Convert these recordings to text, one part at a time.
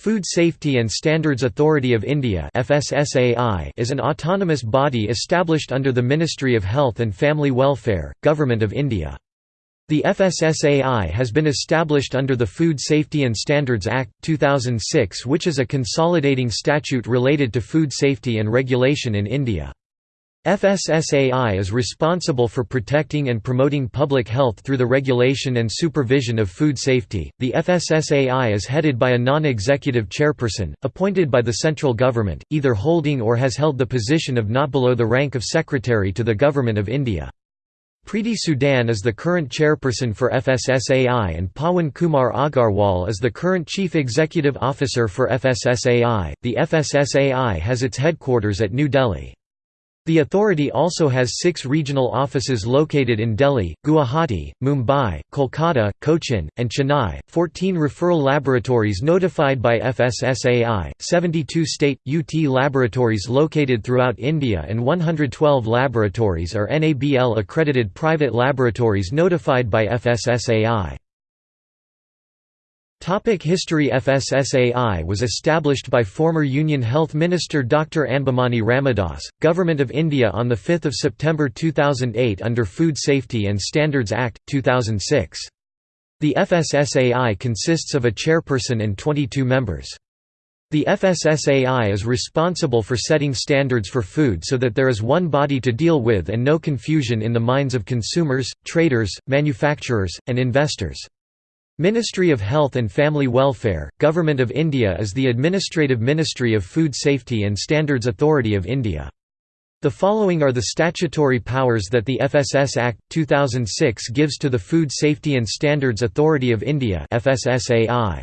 Food Safety and Standards Authority of India is an autonomous body established under the Ministry of Health and Family Welfare, Government of India. The FSSAI has been established under the Food Safety and Standards Act, 2006 which is a consolidating statute related to food safety and regulation in India. FSSAI is responsible for protecting and promoting public health through the regulation and supervision of food safety. The FSSAI is headed by a non executive chairperson, appointed by the central government, either holding or has held the position of not below the rank of Secretary to the Government of India. Preeti Sudan is the current chairperson for FSSAI and Pawan Kumar Agarwal is the current Chief Executive Officer for FSSAI. The FSSAI has its headquarters at New Delhi. The authority also has six regional offices located in Delhi, Guwahati, Mumbai, Kolkata, Cochin, and Chennai, 14 referral laboratories notified by FSSAI, 72 state, UT laboratories located throughout India and 112 laboratories are NABL-accredited private laboratories notified by FSSAI. Topic History FSSAI was established by former Union Health Minister Dr. Anbumani Ramadoss, Government of India on 5 September 2008 under Food Safety and Standards Act, 2006. The FSSAI consists of a chairperson and 22 members. The FSSAI is responsible for setting standards for food so that there is one body to deal with and no confusion in the minds of consumers, traders, manufacturers, and investors. Ministry of Health and Family Welfare, Government of India is the administrative ministry of Food Safety and Standards Authority of India. The following are the statutory powers that the FSS Act, 2006 gives to the Food Safety and Standards Authority of India FSSAI.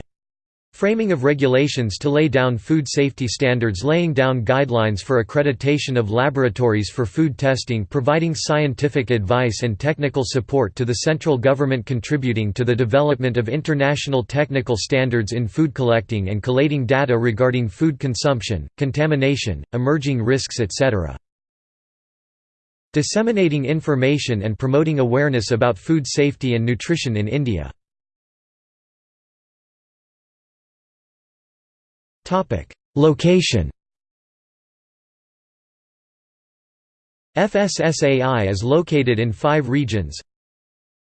Framing of regulations to lay down food safety standards laying down guidelines for accreditation of laboratories for food testing providing scientific advice and technical support to the central government contributing to the development of international technical standards in food collecting and collating data regarding food consumption, contamination, emerging risks etc. Disseminating information and promoting awareness about food safety and nutrition in India Location FSSAI is located in five regions.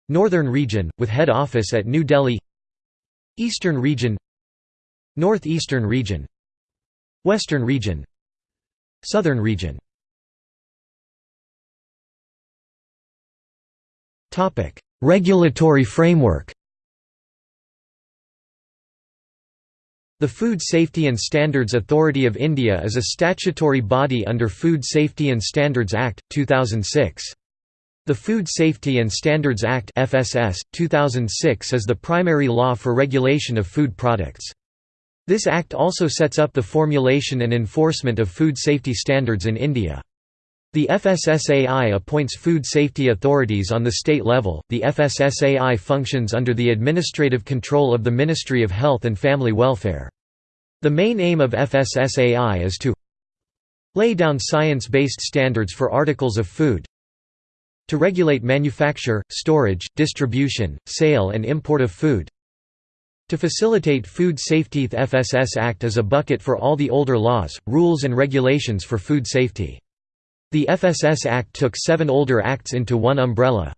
Northern region, with head office at New Delhi. Eastern region Northeastern region. Western region Southern region. Regulatory framework The Food Safety and Standards Authority of India is a statutory body under Food Safety and Standards Act, 2006. The Food Safety and Standards Act FSS, 2006 is the primary law for regulation of food products. This act also sets up the formulation and enforcement of food safety standards in India. The FSSAI appoints food safety authorities on the state level. The FSSAI functions under the administrative control of the Ministry of Health and Family Welfare. The main aim of FSSAI is to lay down science-based standards for articles of food, to regulate manufacture, storage, distribution, sale and import of food, to facilitate food safety The FSS Act is a bucket for all the older laws, rules and regulations for food safety. The FSS Act took seven older acts into one umbrella.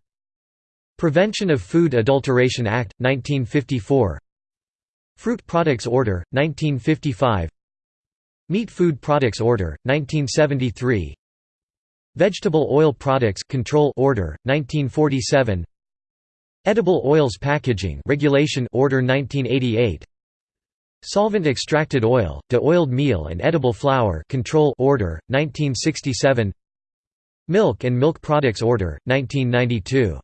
Prevention of Food Adulteration Act, 1954 Fruit Products Order, 1955 Meat Food Products Order, 1973 Vegetable Oil Products Control Order, 1947 Edible Oils Packaging Regulation Order 1988 Solvent extracted oil, de-oiled meal and edible flour Control Order, 1967 Milk and Milk Products Order, 1992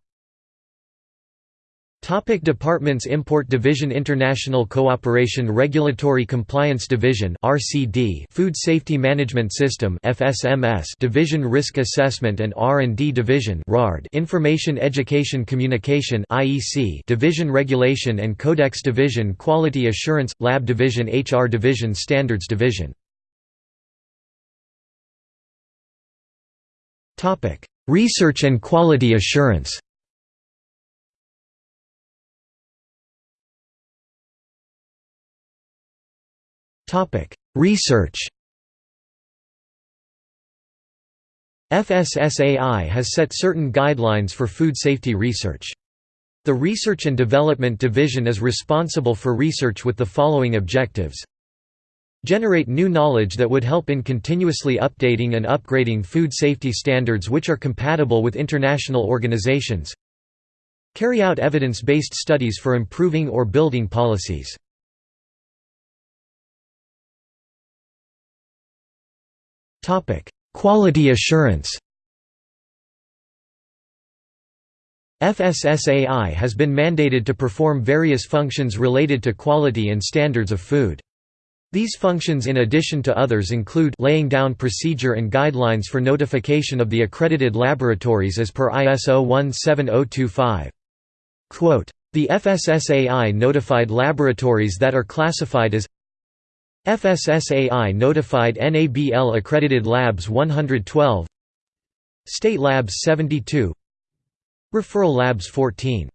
Topic Departments Import Division International Cooperation Regulatory Compliance Division RCD Food Safety Management System FSMS Division Risk Assessment and R&D Division RARD Information Education Communication IEC Division Regulation and Codex Division Quality Assurance Lab Division HR Division Standards Division. Topic Research and quality assurance Research FSSAI has set certain guidelines for food safety research. The Research and Development Division is responsible for research with the following objectives. Generate new knowledge that would help in continuously updating and upgrading food safety standards which are compatible with international organizations. Carry out evidence-based studies for improving or building policies Quality assurance FSSAI has been mandated to perform various functions related to quality and standards of food. These functions in addition to others include laying down procedure and guidelines for notification of the accredited laboratories as per ISO 17025. Quote, the FSSAI notified laboratories that are classified as FSSAI notified NABL accredited labs 112 State labs 72 Referral labs 14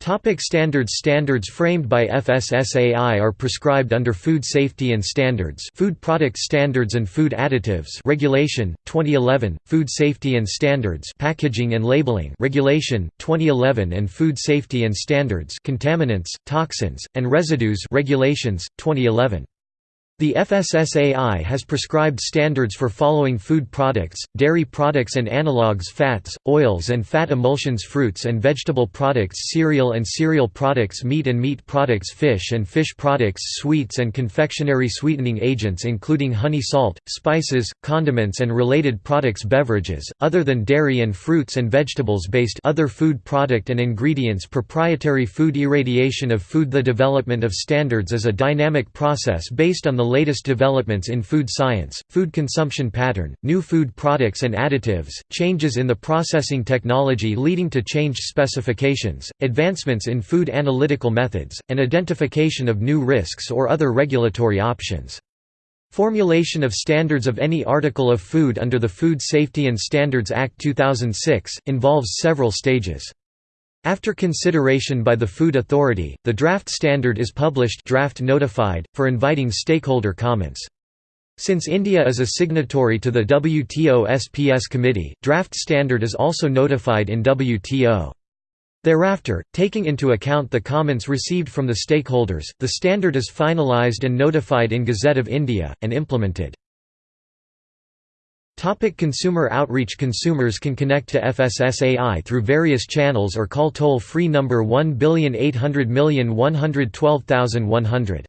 Topic standards Standards framed by FSSAI are prescribed under Food Safety and Standards Food Product Standards and Food Additives Regulation, 2011, Food Safety and Standards Packaging and Labeling Regulation, 2011 and Food Safety and Standards Contaminants, Toxins, and Residues Regulations, 2011 the FSSAI has prescribed standards for following food products, dairy products and analogues fats, oils and fat emulsions fruits and vegetable products cereal and cereal products meat and meat products fish and fish products sweets and confectionery sweetening agents including honey salt, spices, condiments and related products beverages, other than dairy and fruits and vegetables based other food product and ingredients proprietary food irradiation of food. The development of standards is a dynamic process based on the the latest developments in food science, food consumption pattern, new food products and additives, changes in the processing technology leading to changed specifications, advancements in food analytical methods, and identification of new risks or other regulatory options. Formulation of standards of any article of food under the Food Safety and Standards Act 2006, involves several stages. After consideration by the Food Authority, the draft standard is published draft notified, for inviting stakeholder comments. Since India is a signatory to the WTO SPS Committee, draft standard is also notified in WTO. Thereafter, taking into account the comments received from the stakeholders, the standard is finalised and notified in Gazette of India, and implemented. Topic consumer outreach Consumers can connect to FSSAI through various channels or call toll-free number 18001121100.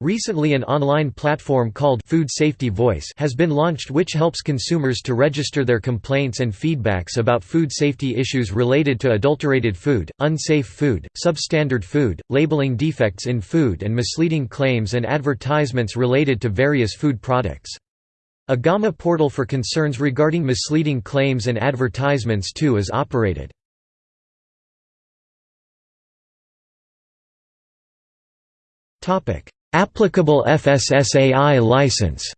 Recently an online platform called Food Safety Voice has been launched which helps consumers to register their complaints and feedbacks about food safety issues related to adulterated food, unsafe food, substandard food, labeling defects in food and misleading claims and advertisements related to various food products. A GAMA portal for concerns regarding misleading claims and advertisements too is operated. Applicable FSSAI license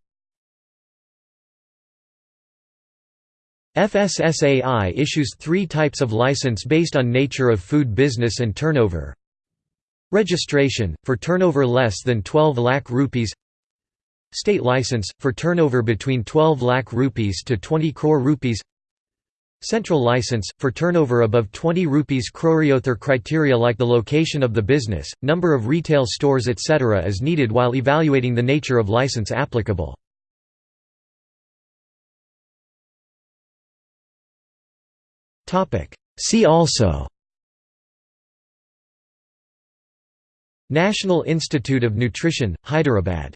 FSSAI issues three types of license based on nature of food business and turnover. Registration, for turnover less than 12 lakh rupees State license, for turnover between 12 lakh rupees to 20 crore rupees Central license, for turnover above 20 rupees croreyother criteria like the location of the business, number of retail stores etc. is needed while evaluating the nature of license applicable. See also National Institute of Nutrition, Hyderabad